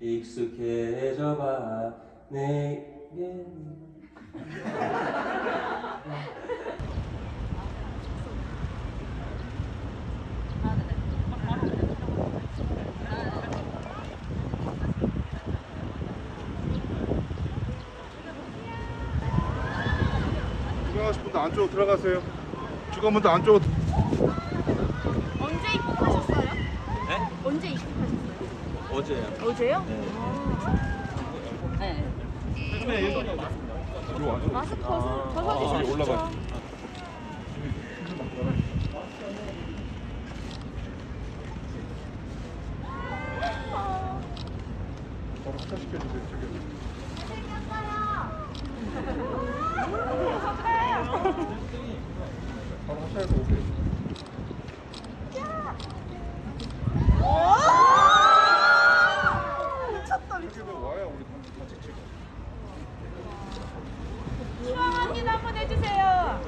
익숙해져봐 내게 들어가실 분들 안쪽으로 들어가세요. 직원분들 안쪽으로 언제 입국하셨어요? 네? 언제 입국하셨어요? 어제요 어제요? 네. 네. 이리 와서 마스크 벗어, 벗어주세요. 여기 올라가. 바로 하차 시켜주세요. 저기. 바로 하차해서 오세요. 미쳤다, 여기 와야 우리 같이 같이 찍어. 추앙합니다. 한번 해주세요.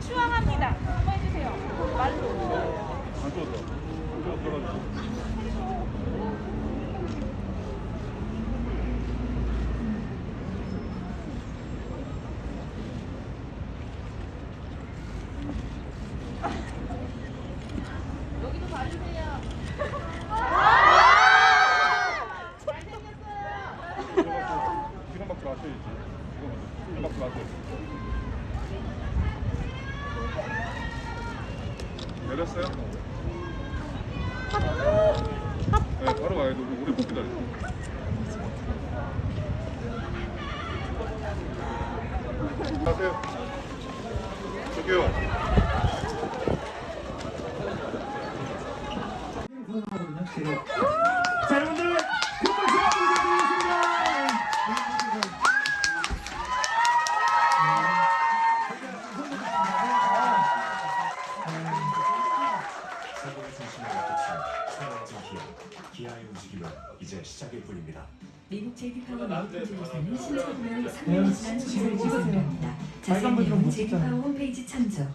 추앙합니다. 한번 해주세요. 말로. 안쪽으로 들어가. 안쪽으로 들어가. 여기도 봐주세요. 기름 박지 마셔야지. 기름 박지 마세요. 내렸어요? 네, 바로 돼. 우리 오래 못 기다려. 가세요. 저기요. 자 여러분들 제이파워 메이커즈에서는 신사분할 3년 지난 조사를 진행합니다. 빨간 거 자세히는 좀 제이파워 홈페이지 참조.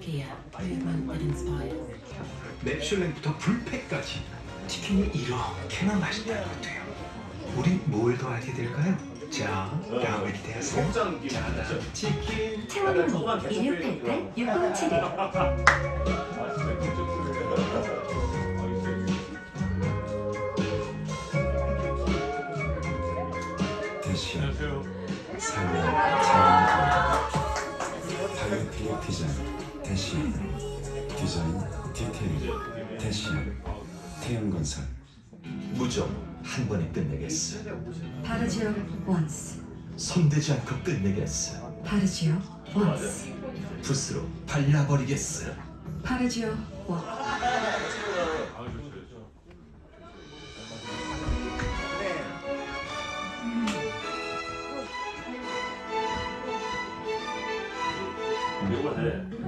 맵슐랭부터 불패까지. 치킨이 이렇게나 맛있다는 것도요. 우린 뭘 더 알게 될까요? 자, 다음에 기대하세요. 자, 다음 치킨 차원이 1688 6071 대시 삶의 자원입니다. 다이어트의 디자인 대시 디자인 디테일 대시 태양건설. 무적 한 번에 끝내겠어. 바르지오 원스 손대지 않고 끝내겠어. 바르지오 원스 붓으로 발라버리겠어. 바르지오 원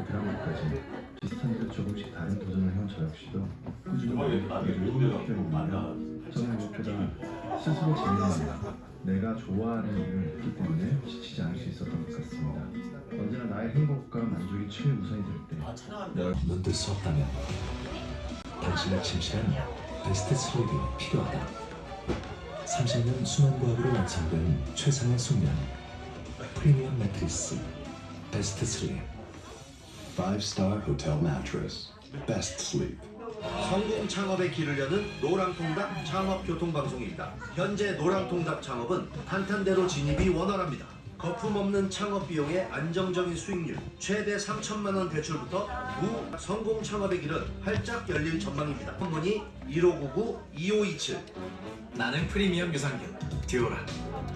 드라마까지 비슷한 듯 조금씩 다른 도전을 해온 저 역시도 꾸준히 일을 해오는데요. 저는 무엇보다 스스로 재미난 내가 좋아하는 일을 했기 때문에 지치지 않을 수 있었던 것 같습니다. 언제나 나의 행복과 만족이 최우선이 될 때, 눈뜰 수 없다면 당신을 침실한 베스트 슬립이 필요하다. 30년 수면 과학으로 완성된 최상의 숙면 프리미엄 매트리스 베스트 슬립 5-star hotel mattress best sleep 성공 창업의 길을 여는 노랑통닭 창업교통방송입니다. 현재 노랑통닭 창업은 탄탄대로 진입이 원활합니다. 거품 없는 창업 비용의 안정적인 수익률, 최대 3천만 원 대출부터 무 성공 창업의 길은 활짝 열릴 전망입니다. 문의 1599-2527 나는 프리미엄 유산균 듀오락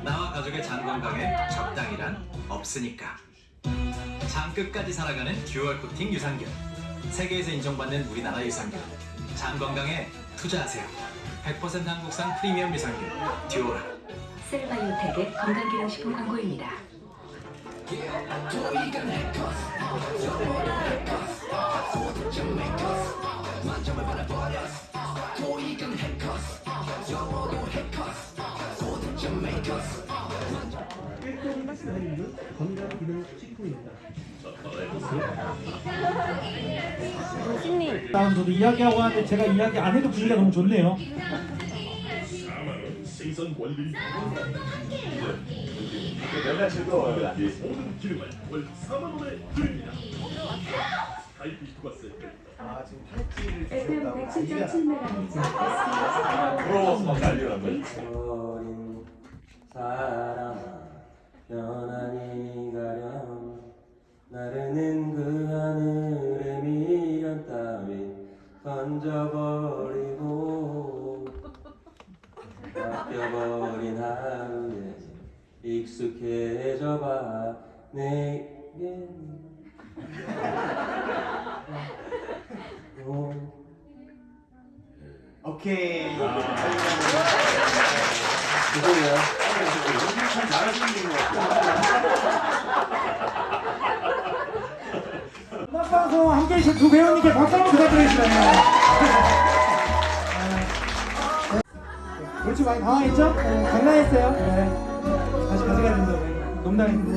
나와 가족의 장 건강에 적당이란 없으니까 장 끝까지 살아가는 dual 코팅 유산균. 세계에서 인정받는 우리나라 유산균. 장 건강에 투자하세요. 100% 한국산 프리미엄 유산균 듀오락. 셀바이오텍의 건강기능식품 광고입니다. 다음 저도 이야기하고 하는데 제가 이야기 안 해도 분위기가 너무 좋네요. 생선 원리 내가 즐거워요 모든 기름을 월 4만 원에 드립니다 스카이피 투가스 FM 107.7MHz 부러워서 막 난리라고 어린 사람아 익숙해져봐 내겐 오. 오케이 죄송해요. 참 잘하시는 것 음악 방송 함께 해주신 두 배우님께 박수 한번 부탁드리겠습니다. 네. 그렇지 많이 당황했죠? 네, 장난했어요. 네. 다시 가져가야 된다고. 네. 농담했는데.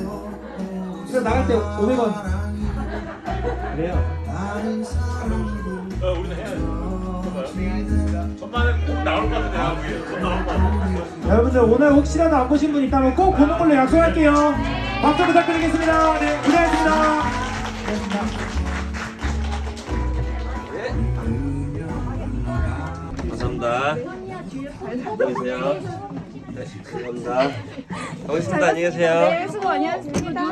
그래서 나갈 때 500원. 그래요. 어, 우리는 해야지. 전반에 꼭 나올 것 같은데, 아, 위에. 꼭 나올 것 같아. 여러분들 오늘 혹시라도 안 보신 분 있다면 꼭 보는 걸로 약속할게요. 박수 부탁드리겠습니다. 네, 고생하셨습니다. 고생하셨습니다. 감사합니다. 안녕히 계세요. 네, 감사합니다. 가보겠습니다. 안녕히 계세요. 네, 수고 안녕하십니다.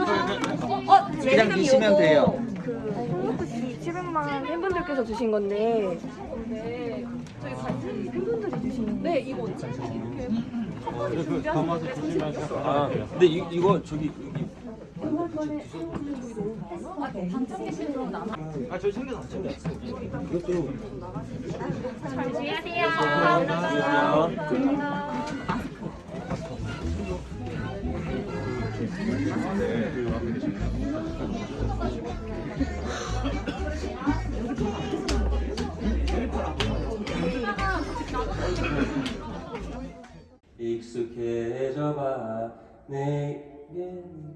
어, 그냥 드시면 돼요. 그 700만 팬분들께서 주신 건데. 네. 저희 같은 팬분들이 주신. 네, 이거 이렇게. 아, 근데 이, 이거 저기 여기 아, 저 챙겨서 안 챙겼어요. 이것도 안녕하세요. 안녕하세요. 익숙해져봐 내겐